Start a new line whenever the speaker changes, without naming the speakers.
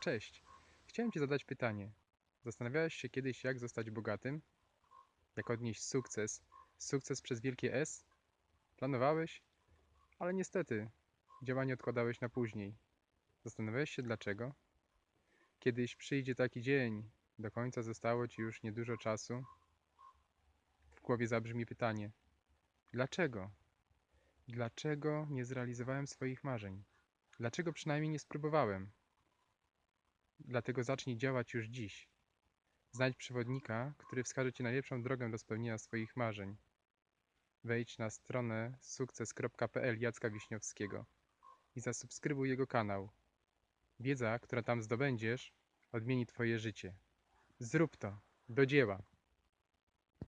Cześć. Chciałem Ci zadać pytanie. Zastanawiałeś się kiedyś, jak zostać bogatym? Jak odnieść sukces? Sukces przez wielkie S? Planowałeś? Ale niestety, działanie odkładałeś na później. Zastanawiałeś się dlaczego? Kiedyś przyjdzie taki dzień, do końca zostało Ci już niedużo czasu. W głowie zabrzmi pytanie: dlaczego? Dlaczego nie zrealizowałem swoich marzeń? Dlaczego przynajmniej nie spróbowałem? Dlatego zacznij działać już dziś. Znajdź przewodnika, który wskaże Ci najlepszą drogę do spełnienia swoich marzeń. Wejdź na stronę sukces.pl Jacka Wiśniowskiego i zasubskrybuj jego kanał. Wiedza, która tam zdobędziesz, odmieni Twoje życie. Zrób to, do dzieła.